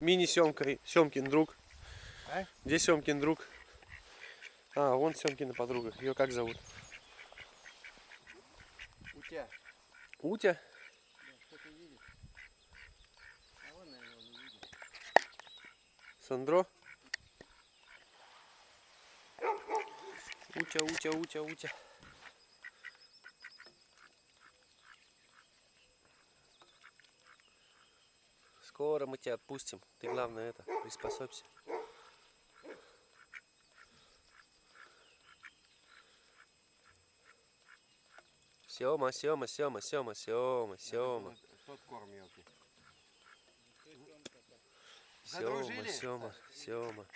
Мини-Семка, Семкин друг. А? Где Семкин друг? А, вон Семкина подруга. Ее как зовут? Утя? Кто-то видит? А вон, наверное, он не видит. Сандро? Утя, утя, утя, утя. Скоро мы тебя отпустим. Ты главное это, приспособься. Сема, Сема, Сема, Сема, Сема, Сема. Тот корм мелкий. Сема? Сема, Сема.